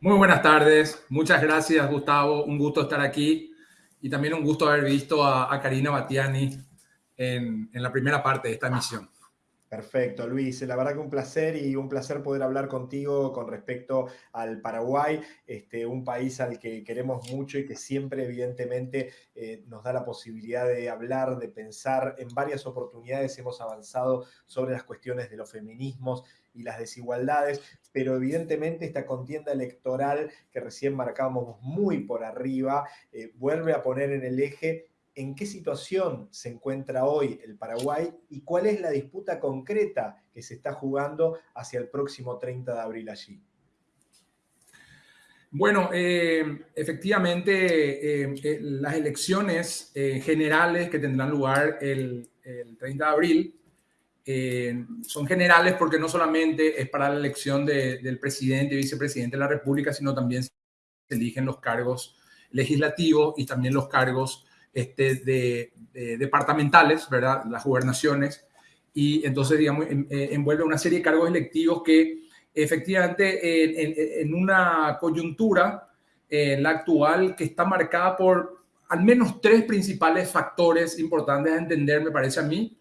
Muy buenas tardes. Muchas gracias, Gustavo. Un gusto estar aquí y también un gusto haber visto a, Karina Batiani en, en la primera parte de esta misión. Perfecto, Luis. La verdad que un placer y un placer poder hablar contigo con respecto al Paraguay, este, un país al que queremos mucho y que siempre evidentemente eh, nos da la posibilidad de hablar, de pensar. En varias oportunidades hemos avanzado sobre las cuestiones de los feminismos y las desigualdades, pero evidentemente esta contienda electoral que recién marcábamos muy por arriba eh, vuelve a poner en el eje en qué situación se encuentra hoy el Paraguay y cuál es la disputa concreta que se está jugando hacia el próximo 30 de abril allí. Bueno, eh, efectivamente, eh, eh, las elecciones generales que tendrán lugar el, 30 de abril son generales porque no solamente es para la elección del presidente y vicepresidente de la República, sino también se eligen los cargos legislativos y también los cargos este, de, departamentales, ¿verdad? Las gobernaciones. Y entonces, digamos, eh, envuelve una serie de cargos electivos que efectivamente en, una coyuntura, eh, la actual, que está marcada por al menos tres principales factores importantes a entender, me parece a mí.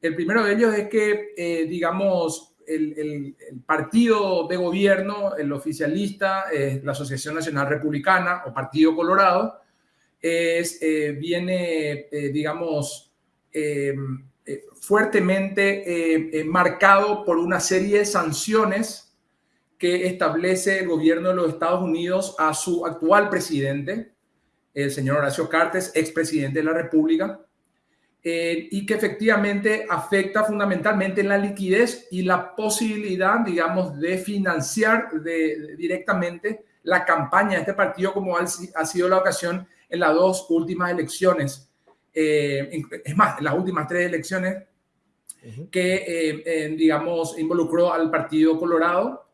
El primero de ellos es que, eh, digamos, el, partido de gobierno, el oficialista, la Asociación Nacional Republicana o Partido Colorado, es, eh, viene, eh, digamos, em, eh, fuertemente marcado por una serie de sanciones que establece el gobierno de los Estados Unidos a su actual presidente, el señor Horacio Cartes, expresidente de la República, y que efectivamente afecta fundamentalmente la liquidez y la posibilidad, digamos, de financiar directamente la campaña de este partido, como ha sido la ocasión en las dos últimas elecciones, eh, es más, en las últimas tres elecciones que, eh, digamos, involucró al Partido Colorado.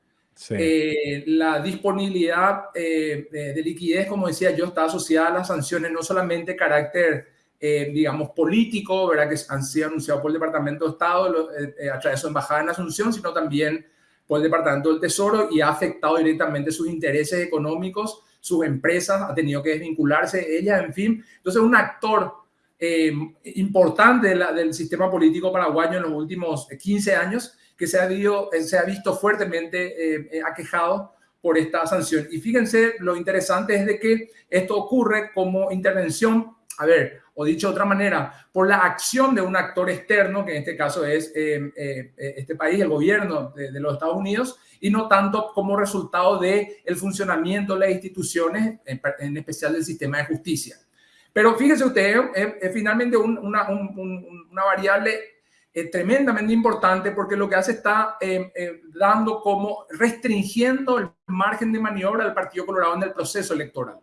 Eh, la disponibilidad de liquidez, como decía yo, está asociada a las sanciones, no solamente carácter, digamos, político, ¿verdad? que han sido anunciados por el Departamento de Estado a través de su embajada en Asunción, sino también por el Departamento del Tesoro y ha afectado directamente sus intereses económicos sus empresas, ha tenido que desvincularse ella, en fin. Entonces, un actor eh, importante del sistema político paraguayo en los últimos 15 años que se ha, eh, visto fuertemente eh, aquejado por esta sanción. Y fíjense, lo interesante es de que esto ocurre como intervención, a ver, o dicho de otra manera, por la acción de un actor externo, que en este caso es este país, el gobierno de, de los Estados Unidos, y no tanto como resultado del el funcionamiento de las instituciones, en, especial del sistema de justicia. Pero fíjese usted, es, finalmente una, una, variable eh, tremendamente importante porque lo que hace está eh, eh, dando como restringiendo el margen de maniobra del Partido Colorado en el proceso electoral.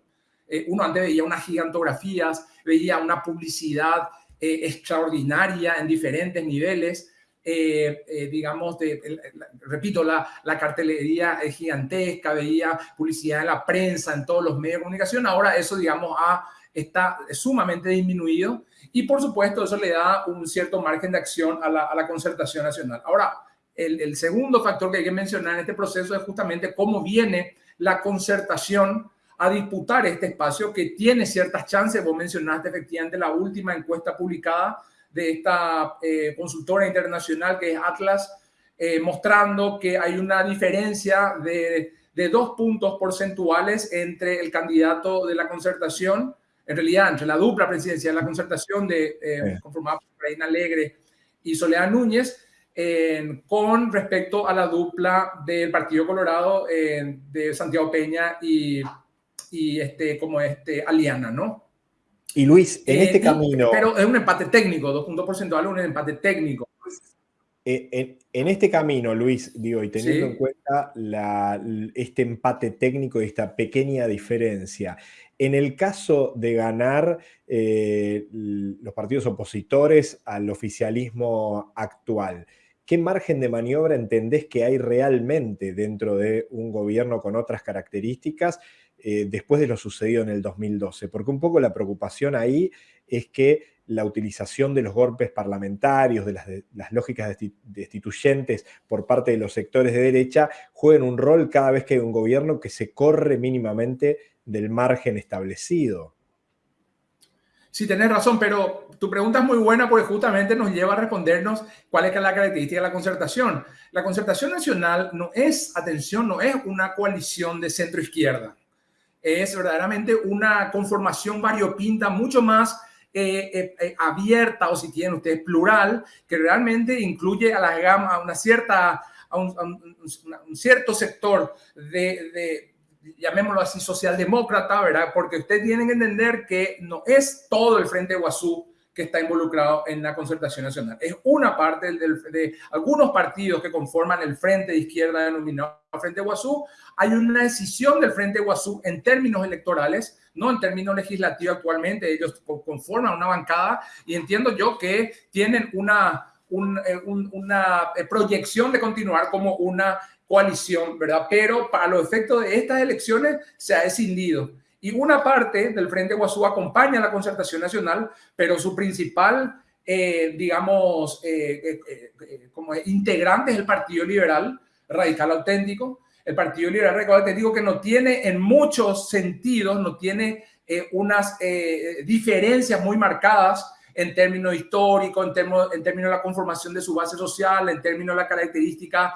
Uno antes veía unas gigantografías, veía una publicidad extraordinaria en diferentes niveles, eh, eh, digamos, de, repito, la, la cartelería es gigantesca, veía publicidad en la prensa, en todos los medios de comunicación, ahora eso, digamos, ha, está sumamente disminuido y por supuesto eso le da un cierto margen de acción a la, a la concertación nacional. Ahora, el, el, segundo factor que hay que mencionar en este proceso es justamente cómo viene la concertación a disputar este espacio que tiene ciertas chances. Vos mencionaste efectivamente la última encuesta publicada de esta eh, consultora internacional que es Atlas, eh, mostrando que hay una diferencia de, de, dos puntos porcentuales entre el candidato de la concertación, en realidad entre la dupla presidencial de la concertación de, eh, conformada por Reina Alegre y Soledad Núñez, con respecto a la dupla del Partido Colorado de Santiago Peña y, y este, como este, Aliana, ¿no? Y Luis, en este camino... Pero es un empate técnico, dos puntos porcentuales, un empate técnico. Eh, en, este camino, Luis, digo, y teniendo en cuenta este empate técnico y esta pequeña diferencia, en el caso de ganar eh, los partidos opositores al oficialismo actual, ¿qué margen de maniobra entendés que hay realmente dentro de un gobierno con otras características eh, después de lo sucedido en el 2012? Porque un poco la preocupación ahí es que la utilización de los golpes parlamentarios, de las, lógicas destituyentes por parte de los sectores de derecha, jueguen un rol cada vez que hay un gobierno que se corre mínimamente del margen establecido. Sí, tenés razón, pero tu pregunta es muy buena porque justamente nos lleva a respondernos cuál es la característica de la concertación. La concertación nacional no es, atención, no es una coalición de centro-izquierda. Es verdaderamente una conformación variopinta mucho más eh, eh, eh, abierta o si tienen ustedes plural, que realmente incluye a la gama, a una cierta, a un, cierto sector de, de, llamémoslo así, socialdemócrata, ¿verdad? Porque ustedes tienen que entender que no es todo el Frente Guazú que está involucrado en la concertación nacional. Es una parte de algunos partidos que conforman el Frente de Izquierda denominado Frente Guazú. Hay una decisión del Frente Guazú en términos electorales, no en términos legislativos actualmente. Ellos conforman una bancada y entiendo yo que tienen una, eh, una eh, proyección de continuar como una coalición, ¿verdad? Pero para los efectos de estas elecciones se ha escindido. Y una parte del Frente Guazú acompaña a la concertación nacional, pero su principal, eh, digamos, eh, eh, como integrante es el Partido Liberal Radical Auténtico. El Partido Liberal Radical Auténtico que no tiene en muchos sentidos, no tiene unas diferencias muy marcadas en términos históricos, en términos, en términos de la conformación de su base social, en términos de la característica,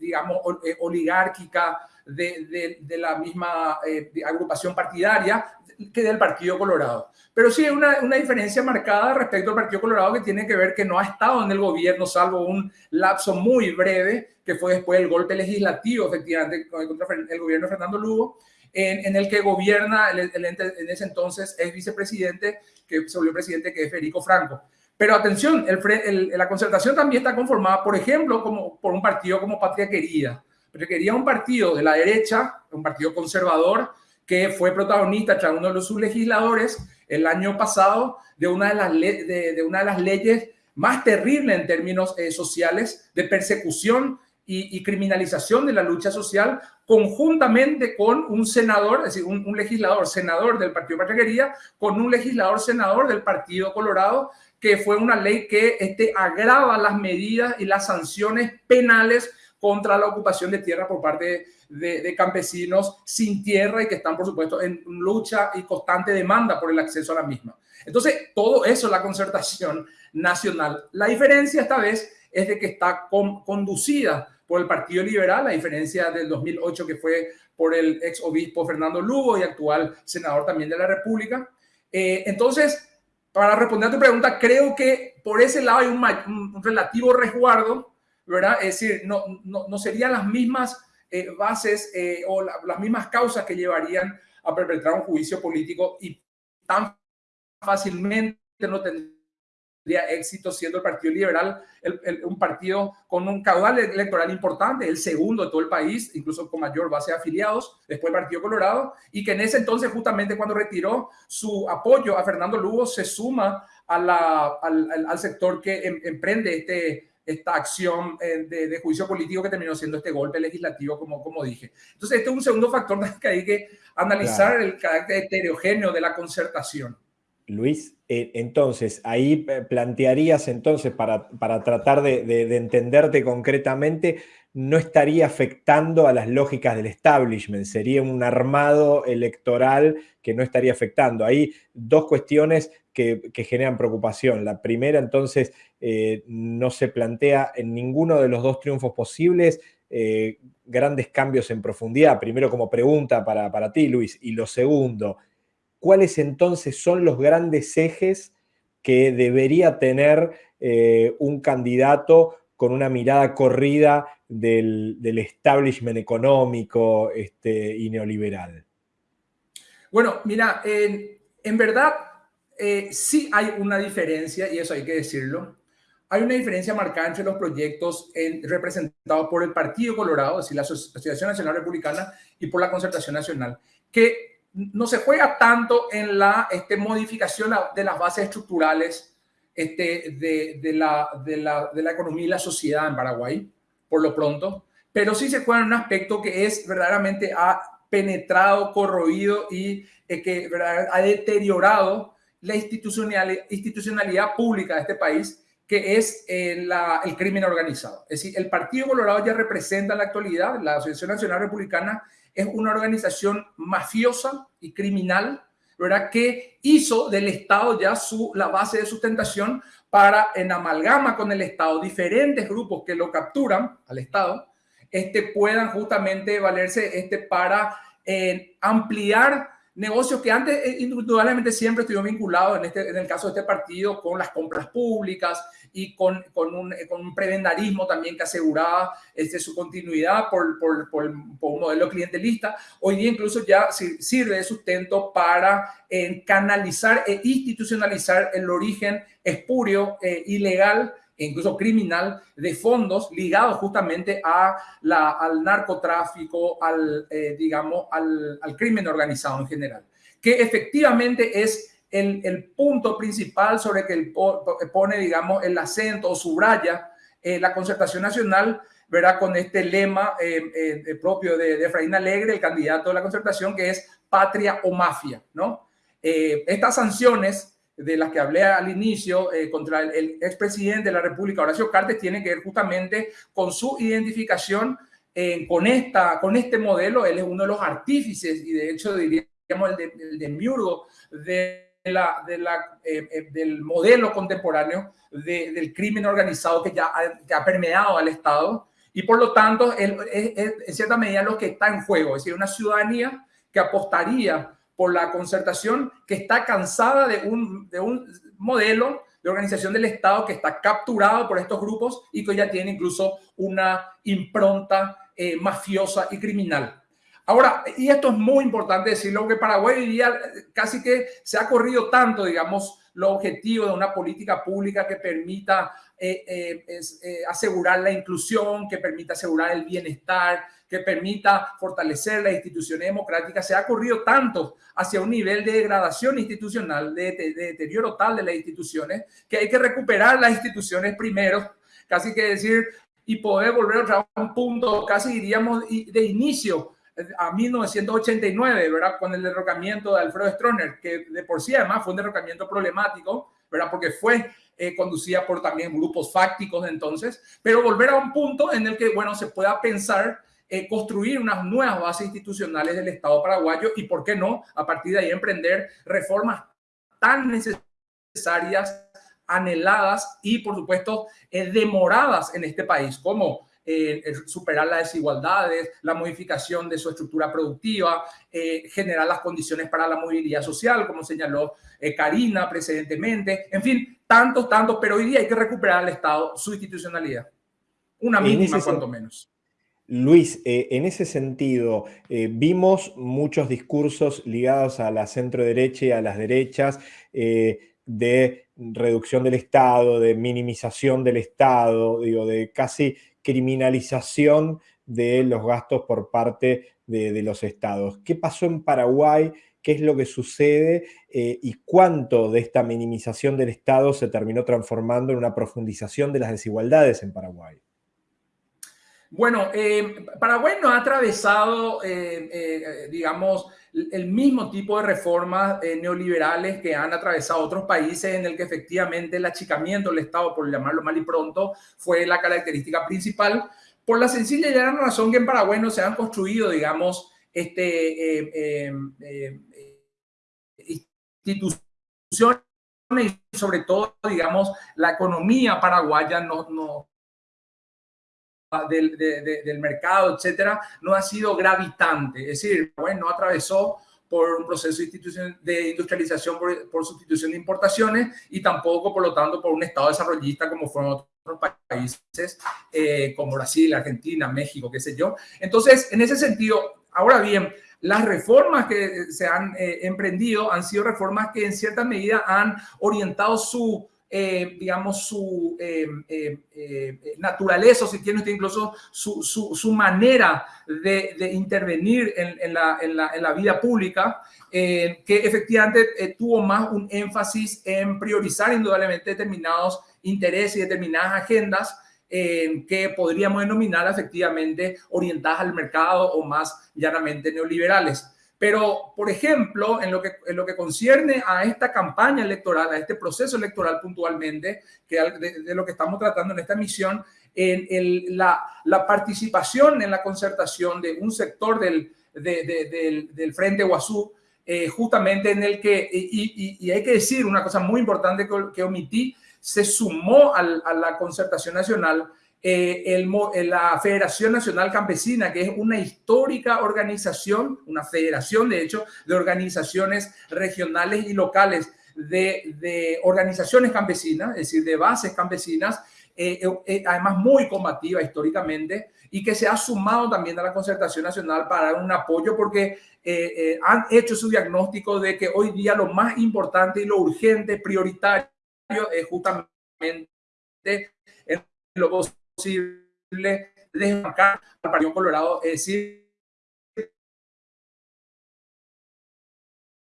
digamos, oligárquica de, la misma eh, agrupación partidaria que del Partido Colorado. Pero sí hay una, una, diferencia marcada respecto al Partido Colorado que tiene que ver que no ha estado en el gobierno salvo un lapso muy breve, que fue después del golpe legislativo, efectivamente, contra el gobierno de Fernando Lugo, en, el que gobierna el, en ese entonces es vicepresidente, que se volvió presidente, que es Federico Franco. Pero atención, el, la concertación también está conformada, por ejemplo, como, por un partido como Patria Querida, pero quería un partido de la derecha, un partido conservador, que fue protagonista tras uno de sus legisladores el año pasado de una de las, de, una de las leyes más terribles en términos eh, sociales de persecución y, criminalización de la lucha social, conjuntamente con un senador, es decir, un, legislador senador del Partido Patria con un legislador senador del Partido Colorado, que fue una ley que este, agrava las medidas y las sanciones penales contra la ocupación de tierra por parte de, campesinos sin tierra y que están, por supuesto, en lucha y constante demanda por el acceso a la misma. Entonces, todo eso es la concertación nacional. La diferencia esta vez es de que está conducida por el Partido Liberal, la diferencia del 2008 que fue por el ex obispo Fernando Lugo y actual senador también de la República. Eh, entonces, para responder a tu pregunta, creo que por ese lado hay un relativo resguardo ¿verdad? Es decir, no, no, no serían las mismas eh, bases eh, o las mismas causas que llevarían a perpetrar un juicio político y tan fácilmente no tendría éxito siendo el Partido Liberal un partido con un caudal electoral importante, el segundo de todo el país, incluso con mayor base de afiliados, después el Partido Colorado, y que en ese entonces, justamente cuando retiró su apoyo a Fernando Lugo, se suma a al, al, sector que em, emprende este esta acción eh, de, juicio político que terminó siendo este golpe legislativo, como, como dije. Entonces, este es un segundo factor que hay que analizar el carácter heterogéneo de la concertación. Luis, eh, entonces, ahí eh, plantearías entonces, para, para tratar de, de, entenderte concretamente, no estaría afectando a las lógicas del establishment, sería un armado electoral que no estaría afectando. Hay dos cuestiones que, generan preocupación. La primera, entonces, eh, no se plantea en ninguno de los dos triunfos posibles eh, grandes cambios en profundidad. Primero, como pregunta para, para ti, Luis. Y lo segundo, ¿cuáles entonces son los grandes ejes que debería tener eh, un candidato con una mirada corrida del, establishment económico este, y neoliberal? Bueno, mira, en verdad eh, sí hay una diferencia, y eso hay que decirlo. Hay una diferencia marcada entre los proyectos representados por el Partido Colorado, es decir, la Asociación Nacional Republicana, y por la Concertación Nacional, que no se juega tanto en la este, modificación de las bases estructurales este, de, de, la, de, la, de la economía y la sociedad en Paraguay, por lo pronto, pero sí se juega en un aspecto que es verdaderamente ha penetrado, corroído y eh, que ha deteriorado la institucionalidad, institucionalidad pública de este país, que es eh, el crimen organizado. Es decir, el Partido Colorado ya representa en la actualidad, la Asociación Nacional Republicana es una organización mafiosa y criminal, ¿verdad? Que hizo del Estado ya su, la base de sustentación para, en amalgama con el Estado, diferentes grupos que lo capturan al Estado, este, puedan justamente valerse este, para eh, ampliar negocios que antes eh, indudablemente siempre estuvieron vinculados, en, este, en el caso de este partido, con las compras públicas y con, con, un, con un prebendarismo también que aseguraba este, su continuidad por, por, por, un modelo clientelista. Hoy día incluso ya sirve de sustento para eh, canalizar e institucionalizar el origen espurio, eh, ilegal incluso criminal de fondos ligados justamente a la, al narcotráfico, al, eh, digamos, al, al, crimen organizado en general, que efectivamente es el, el punto principal sobre que el, pone, digamos, el acento o subraya eh, la concertación nacional, verá con este lema eh, propio de, de Efraín Alegre, el candidato de la concertación, que es patria o mafia, ¿no? estas sanciones de las que hablé al inicio eh, contra el, expresidente de la República, Horacio Cartes, tiene que ver justamente con su identificación eh, con, esta, con este modelo. Él es uno de los artífices y de hecho diríamos el, de, el de la, de la, eh, del modelo contemporáneo del crimen organizado que ya ha, permeado al Estado y por lo tanto es, en cierta medida lo que está en juego, es decir, una ciudadanía que apostaría por la concertación que está cansada de un, de un modelo de organización del Estado que está capturado por estos grupos y que ya tiene incluso una impronta eh, mafiosa y criminal. Ahora, y esto es muy importante decirlo, que Paraguay hoy día casi que se ha corrido tanto, digamos, lo objetivo de una política pública que permita eh, eh, es, eh, asegurar la inclusión, que permita asegurar el bienestar, que permita fortalecer las instituciones democráticas, se ha corrido tanto hacia un nivel de degradación institucional, de, de, de deterioro tal de las instituciones, que hay que recuperar las instituciones primero, casi que decir, y poder volver a un punto, casi diríamos, de inicio a 1989, ¿verdad? Con el derrocamiento de Alfredo Stroner, que de por sí además fue un derrocamiento problemático, ¿verdad? Porque fue eh, conducida por también grupos fácticos de entonces, pero volver a un punto en el que, bueno, se pueda pensar eh, construir unas nuevas bases institucionales del Estado paraguayo y, ¿por qué no?, a partir de ahí emprender reformas tan necesarias, anheladas y, por supuesto, eh, demoradas en este país, como eh, superar las desigualdades, la modificación de su estructura productiva, eh, generar las condiciones para la movilidad social, como señaló eh, Karina precedentemente, en fin, tantos, tantos, pero hoy día hay que recuperar al Estado su institucionalidad, una mínima cuanto menos. Luis, eh, en ese sentido, eh, vimos muchos discursos ligados a la centro derecha y a las derechas eh, de reducción del Estado, de minimización del Estado, digo, de casi criminalización de los gastos por parte de, de los estados. ¿Qué pasó en Paraguay? ¿Qué es lo que sucede? Eh, ¿Y cuánto de esta minimización del Estado se terminó transformando en una profundización de las desigualdades en Paraguay? Bueno, eh, Paraguay no ha atravesado, eh, digamos, el mismo tipo de reformas neoliberales que han atravesado otros países en el que efectivamente el achicamiento del Estado, por llamarlo mal y pronto, fue la característica principal, por la sencilla y gran razón que en Paraguay no se han construido, digamos, este, eh, eh, instituciones y sobre todo, digamos, la economía paraguaya no, no del, de, del, mercado, etcétera, no ha sido gravitante. Es decir, bueno, no atravesó por un proceso de industrialización por, por, sustitución de importaciones y tampoco, por lo tanto, por un Estado desarrollista como fueron otros países eh, como Brasil, Argentina, México, qué sé yo. Entonces, en ese sentido, ahora bien, las reformas que se han eh, emprendido han sido reformas que en cierta medida han orientado su eh, digamos, su eh, naturaleza, o si tiene usted incluso su, su, manera de, intervenir en, en, la, en, la, en, la, vida pública, que efectivamente tuvo más un énfasis en priorizar indudablemente determinados intereses y determinadas agendas que podríamos denominar efectivamente orientadas al mercado o más llanamente neoliberales. Pero, por ejemplo, en lo, que, en lo que concierne a esta campaña electoral, a este proceso electoral puntualmente, que de, lo que estamos tratando en esta misión, en el, la, la, participación en la concertación de un sector del, del, del, Frente Guazú, eh, justamente en el que, y, y, hay que decir una cosa muy importante que, que omití, se sumó a la concertación nacional eh, eh, la Federación Nacional Campesina, que es una histórica organización, una federación de hecho de organizaciones regionales y locales de, organizaciones campesinas, es decir, de bases campesinas, eh, además muy combativa históricamente y que se ha sumado también a la concertación nacional para dar un apoyo porque han hecho su diagnóstico de que hoy día lo más importante y lo urgente, prioritario, es justamente en lo posible desbancar al Partido Colorado, es decir,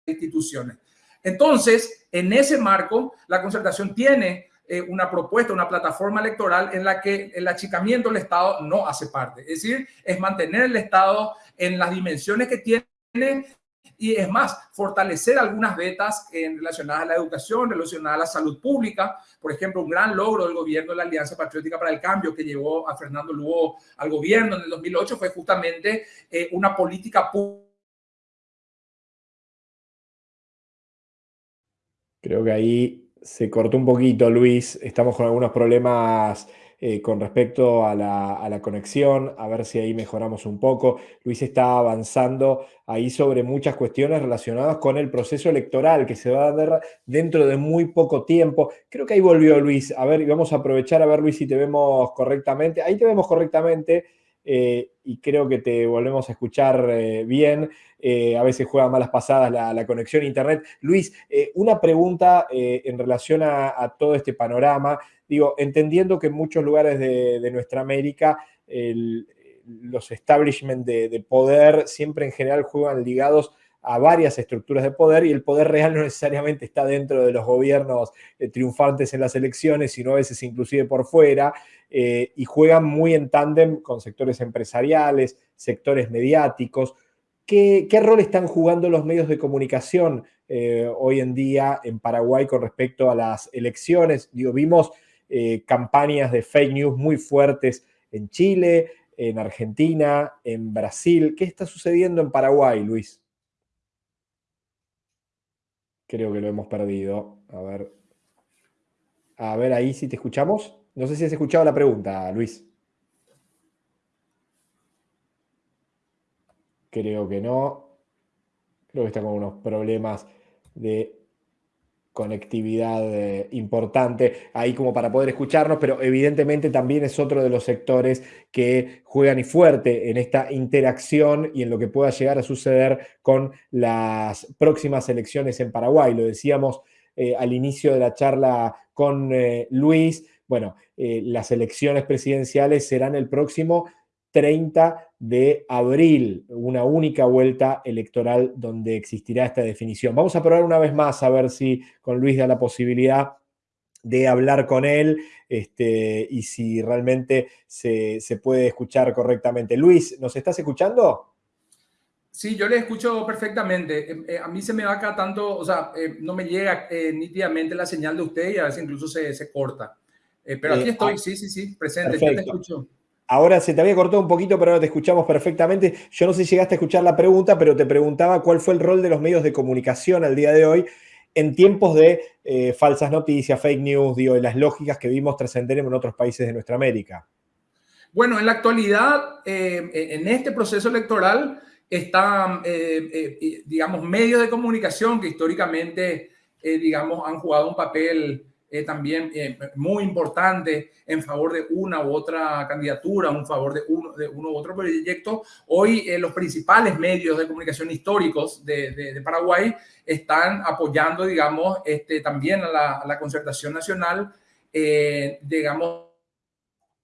instituciones. Entonces, en ese marco, la concertación tiene eh, una propuesta, una plataforma electoral en la que el achicamiento del Estado no hace parte. Es decir, es mantener el Estado en las dimensiones que tiene y es más, fortalecer algunas vetas relacionadas a la educación, relacionadas a la salud pública. Por ejemplo, un gran logro del gobierno de la Alianza Patriótica para el Cambio que llevó a Fernando Lugo al gobierno en el 2008 fue justamente eh, una política pública. Creo que ahí se cortó un poquito, Luis. Estamos con algunos problemas eh, con respecto a la, conexión, a ver si ahí mejoramos un poco. Luis está avanzando ahí sobre muchas cuestiones relacionadas con el proceso electoral que se va a dar dentro de muy poco tiempo. Creo que ahí volvió Luis. A ver, vamos a aprovechar a ver, Luis, si te vemos correctamente. Ahí te vemos correctamente. Eh, y creo que te volvemos a escuchar eh, bien. a veces juega malas pasadas la, conexión a Internet. Luis, una pregunta en relación a, todo este panorama digo, entendiendo que en muchos lugares de, nuestra América los establishments de, poder siempre en general juegan ligados a varias estructuras de poder y el poder real no necesariamente está dentro de los gobiernos eh, triunfantes en las elecciones, sino a veces inclusive por fuera, eh, y juegan muy en tándem con sectores empresariales, sectores mediáticos. ¿Qué, rol están jugando los medios de comunicación eh, hoy en día en Paraguay con respecto a las elecciones? Digo, vimos campañas de fake news muy fuertes en Chile, en Argentina, en Brasil. ¿Qué está sucediendo en Paraguay, Luis? Creo que lo hemos perdido. A ver. A ver ahí si te escuchamos. No sé si has escuchado la pregunta, Luis. Creo que no. Creo que está con unos problemas de conectividad eh, importante ahí como para poder escucharnos, pero evidentemente también es otro de los sectores que juegan y fuerte en esta interacción y en lo que pueda llegar a suceder con las próximas elecciones en Paraguay. Lo decíamos eh, al inicio de la charla con eh, Luis, bueno, las elecciones presidenciales serán el próximo 30 de abril, una única vuelta electoral donde existirá esta definición. Vamos a probar una vez más a ver si con Luis da la posibilidad de hablar con él este, y si realmente se, puede escuchar correctamente. Luis, ¿nos estás escuchando? Sí, yo le escucho perfectamente. Eh, eh, a mí se me va acá tanto, o sea, eh, no me llega nítidamente la señal de usted y a veces incluso se, se corta. pero aquí estoy, ah, sí, sí, sí, presente, yo te escucho. Ahora se te había cortado un poquito, pero ahora te escuchamos perfectamente. Yo no sé si llegaste a escuchar la pregunta, pero te preguntaba cuál fue el rol de los medios de comunicación al día de hoy en tiempos de eh, falsas noticias, fake news, de las lógicas que vimos trascender en otros países de nuestra América. Bueno, en la actualidad, eh, en este proceso electoral, están, eh, digamos, medios de comunicación que históricamente, digamos, han jugado un papel eh, también eh, muy importante en favor de una u otra candidatura, en favor de uno, de uno u otro proyecto. Hoy los principales medios de comunicación históricos de, de, Paraguay están apoyando, digamos, este, también a la, a la concertación nacional, digamos,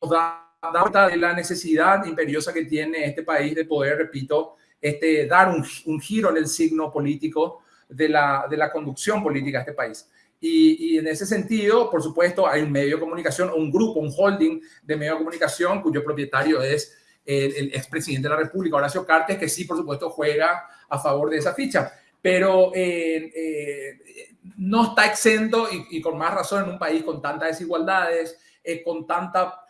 da, da de la necesidad imperiosa que tiene este país de poder, repito, este, dar un, un giro en el signo político de la, de la conducción política de este país. Y, en ese sentido, por supuesto, hay un medio de comunicación, un grupo, un holding de medio de comunicación cuyo propietario es el, el expresidente de la República, Horacio Cartes, que sí, por supuesto, juega a favor de esa ficha. Pero eh, eh, no está exento y, con más razón en un país con tantas desigualdades, eh, con, tanta,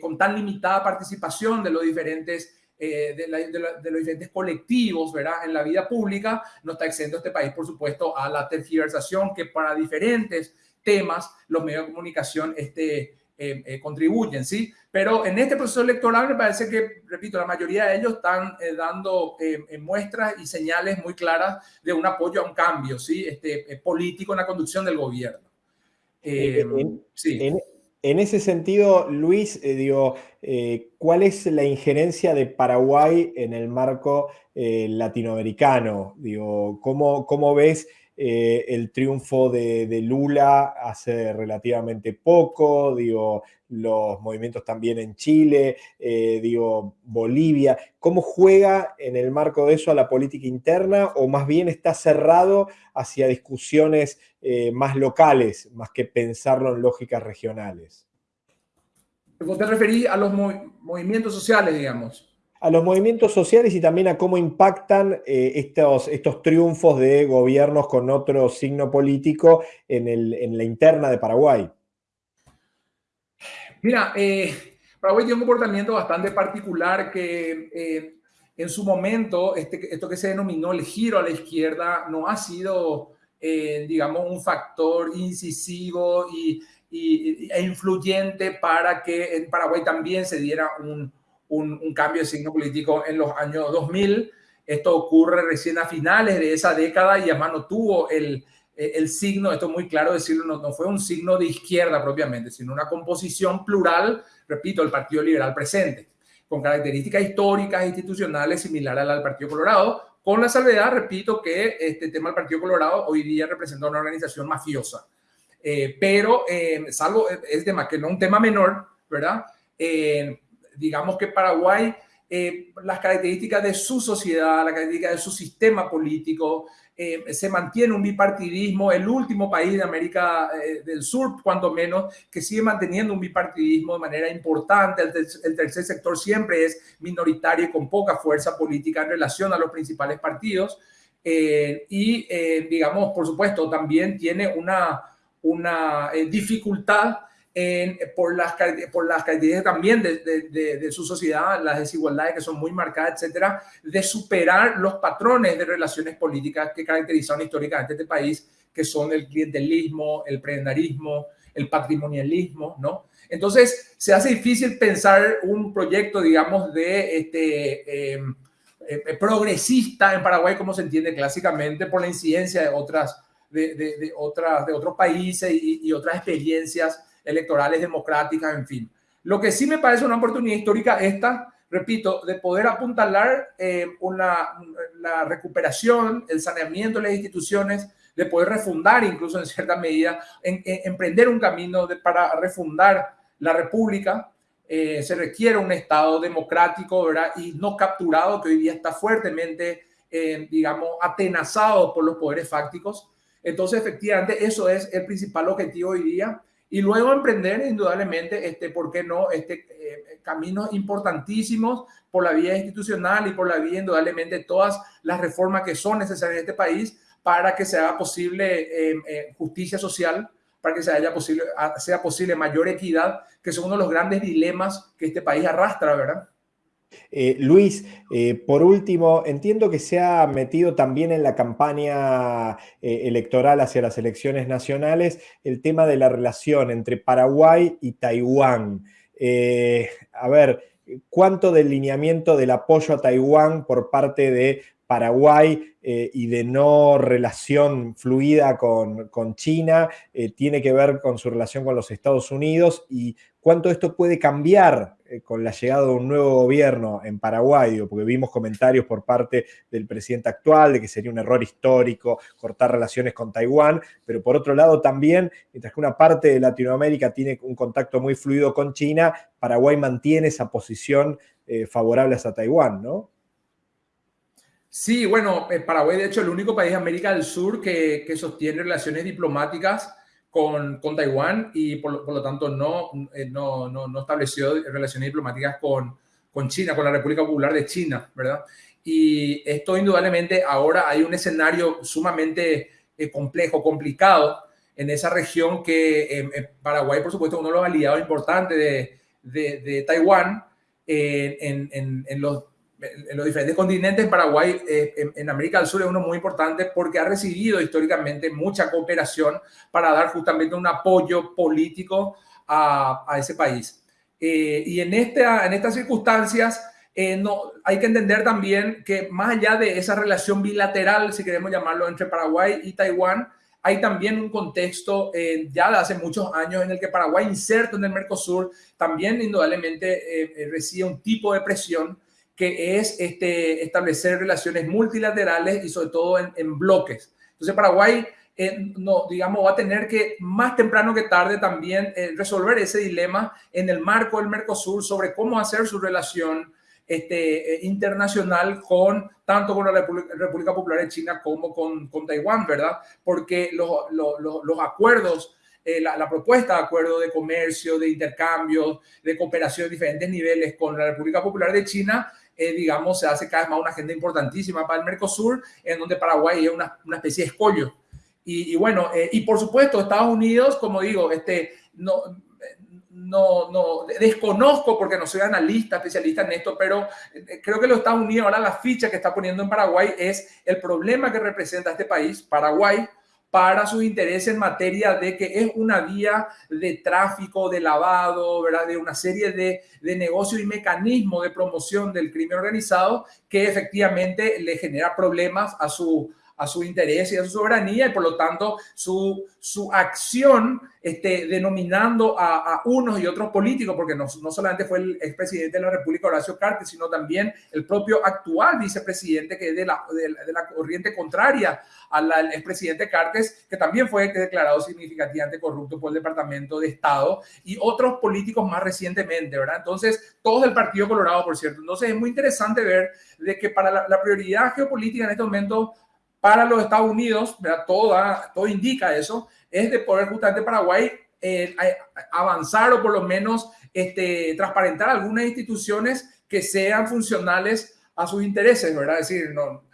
con tan limitada participación de los diferentes eh, de, los diferentes colectivos ¿verdad? en la vida pública, no está exento este país, por supuesto, a la tergiversación que para diferentes temas los medios de comunicación este, eh, eh, contribuyen, ¿sí? Pero en este proceso electoral me parece que, repito, la mayoría de ellos están dando muestras y señales muy claras de un apoyo a un cambio, ¿sí? Este, político en la conducción del gobierno. sí. En ese sentido, Luis, eh, digo, eh, ¿cuál es la injerencia de Paraguay en el marco eh, latinoamericano? Digo, ¿cómo, ¿cómo, ves el triunfo de, Lula hace relativamente poco? Digo, los movimientos también en Chile, digo, Bolivia. ¿Cómo juega en el marco de eso a la política interna o más bien está cerrado hacia discusiones más locales, más que pensarlo en lógicas regionales? ¿Vos te referís a los movimientos sociales, digamos? A los movimientos sociales y también a cómo impactan eh, estos, estos triunfos de gobiernos con otro signo político en, el, en la interna de Paraguay. Mira, eh, Paraguay tiene un comportamiento bastante particular que eh, en su momento, este, esto que se denominó el giro a la izquierda, no ha sido, digamos, un factor incisivo y e influyente para que en Paraguay también se diera un, un, cambio de signo político en los años 2000. Esto ocurre recién a finales de esa década y además no tuvo el, el signo, esto es muy claro decirlo, no, no, fue un signo de izquierda propiamente, sino una composición plural, repito, el Partido Liberal presente, con características históricas e institucionales similares a la del Partido Colorado, con la salvedad, repito, que este tema del Partido Colorado hoy día representa una organización mafiosa eh, pero eh, salvo, es tema que no un tema menor, ¿verdad? Eh, digamos que Paraguay, las características de su sociedad, la característica de su sistema político, se mantiene un bipartidismo, el último país de América del Sur, cuanto menos, que sigue manteniendo un bipartidismo de manera importante. El, el, tercer sector siempre es minoritario y con poca fuerza política en relación a los principales partidos. y, digamos, por supuesto, también tiene una una eh, dificultad en, por, las, por las características también de, de, su sociedad, las desigualdades que son muy marcadas, etcétera, de superar los patrones de relaciones políticas que caracterizaron históricamente este país, que son el clientelismo, el prebendarismo, el patrimonialismo, ¿no? Entonces, se hace difícil pensar un proyecto, digamos, de este, em, eh, progresista en Paraguay, como se entiende clásicamente, por la incidencia de otras de, otras, de otros países y, otras experiencias electorales democráticas, en fin. Lo que sí me parece una oportunidad histórica esta, repito, de poder apuntalar eh, la recuperación, el saneamiento de las instituciones, de poder refundar incluso en cierta medida, en, emprender un camino para refundar la república. Eh, se requiere un Estado democrático ¿verdad? y no capturado, que hoy día está fuertemente, eh, digamos, atenazado por los poderes fácticos. Entonces, efectivamente, eso es el principal objetivo hoy día. Y luego emprender, indudablemente, este, ¿por qué no? Este, eh, caminos importantísimos por la vía institucional y por la vía, indudablemente, todas las reformas que son necesarias en este país para que sea posible em, eh, justicia social, para que sea, posible, sea posible mayor equidad, que son uno de los grandes dilemas que este país arrastra, ¿verdad? Eh, Luis, eh, por último, entiendo que se ha metido también en la campaña eh, electoral hacia las elecciones nacionales el tema de la relación entre Paraguay y Taiwán. a ver, ¿cuánto del lineamiento del apoyo a Taiwán por parte de Paraguay y de no relación fluida con, China, tiene que ver con su relación con los Estados Unidos y cuánto esto puede cambiar eh, con la llegada de un nuevo gobierno en Paraguay, porque vimos comentarios por parte del presidente actual de que sería un error histórico cortar relaciones con Taiwán, pero por otro lado también, mientras que una parte de Latinoamérica tiene un contacto muy fluido con China, Paraguay mantiene esa posición favorable a Taiwán, ¿no? Sí, bueno, eh, Paraguay de hecho es el único país de América del Sur que, sostiene relaciones diplomáticas con, Taiwán y por, lo tanto eh, no, no, no, estableció relaciones diplomáticas con, con China, con la República Popular de China, ¿verdad? Y esto indudablemente ahora hay un escenario sumamente eh, complejo, complicado en esa región que Paraguay, por supuesto, uno de los aliados importantes de, de, Taiwán en, en, en los en los diferentes continentes, Paraguay eh, en, América del Sur es uno muy importante porque ha recibido históricamente mucha cooperación para dar justamente un apoyo político a, ese país. Eh, y en, esta, en estas circunstancias, eh, no, hay que entender también que más allá de esa relación bilateral, si queremos llamarlo, entre Paraguay y Taiwán, hay también un contexto ya de hace muchos años en el que Paraguay, inserto en el Mercosur, también indudablemente recibe un tipo de presión que es este, establecer relaciones multilaterales y sobre todo en, bloques. Entonces Paraguay, eh, no, digamos, va a tener que más temprano que tarde también eh, resolver ese dilema en el marco del Mercosur sobre cómo hacer su relación este, eh, internacional con tanto con la República, Popular de China como con, con Taiwán, ¿verdad? Porque los, los, los acuerdos la, la, propuesta de acuerdo de comercio, de intercambio, de cooperación a diferentes niveles con la República Popular de China eh, digamos, se hace cada vez más una agenda importantísima para el Mercosur, en donde Paraguay es una, una especie de escollo. Y, bueno, eh, y por supuesto, Estados Unidos, como digo, este, no, no, no, desconozco porque no soy analista, especialista en esto, pero eh, creo que los Estados Unidos ahora la ficha que está poniendo en Paraguay es el problema que representa este país, Paraguay, para sus intereses en materia de que es una vía de tráfico, de lavado, ¿verdad? de una serie de, de negocios y mecanismos de promoción del crimen organizado que efectivamente le genera problemas a su, a su interés y a su soberanía y por lo tanto su, su acción este, denominando a, unos y otros políticos, porque no, no solamente fue el expresidente de la República Horacio Cartes, sino también el propio actual vicepresidente que es de la, de, la corriente contraria al expresidente Cartes, que también fue declarado significativamente corrupto por el Departamento de Estado y otros políticos más recientemente, ¿verdad? Entonces, todos del Partido Colorado, por cierto. Entonces, es muy interesante ver de que para la, la prioridad geopolítica en este momento para los Estados Unidos, ¿verdad? Todo, todo indica eso, es de poder justamente Paraguay eh, avanzar o por lo menos este, transparentar algunas instituciones que sean funcionales a sus intereses, ¿verdad? Es decir, no,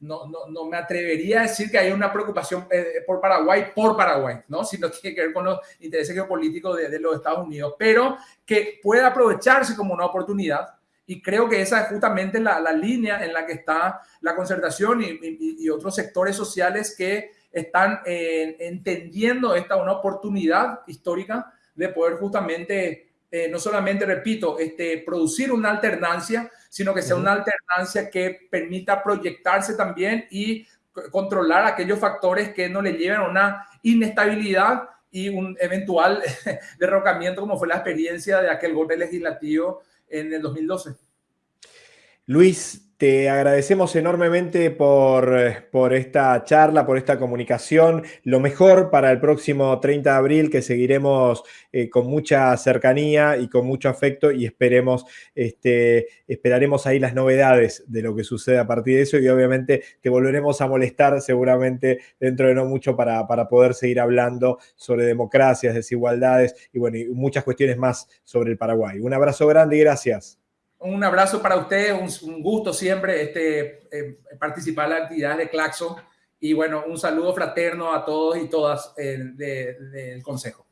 no, no, no me atrevería a decir que hay una preocupación eh, por Paraguay por Paraguay, ¿no? Sino tiene que ver con los intereses geopolíticos de, de los Estados Unidos, pero que pueda aprovecharse como una oportunidad y creo que esa es justamente la, la línea en la que está la concertación y, y, otros sectores sociales que están eh, entendiendo esta una oportunidad histórica de poder justamente, eh, no solamente, repito, este, producir una alternancia, sino que sea una alternancia que permita proyectarse también y controlar aquellos factores que no le lleven a una inestabilidad y un eventual derrocamiento como fue la experiencia de aquel golpe legislativo en el 2012. Luis, te agradecemos enormemente por, por, esta charla, por esta comunicación. Lo mejor para el próximo 30 de abril, que seguiremos eh, con mucha cercanía y con mucho afecto y esperemos, este, esperaremos ahí las novedades de lo que sucede a partir de eso y obviamente te volveremos a molestar seguramente dentro de no mucho para, para poder seguir hablando sobre democracias, desigualdades y bueno, y muchas cuestiones más sobre el Paraguay. Un abrazo grande y gracias un abrazo para ustedes, un, gusto siempre este, eh, participar en la actividad de Claxo y bueno, un saludo fraterno a todos y todas eh, del Consejo.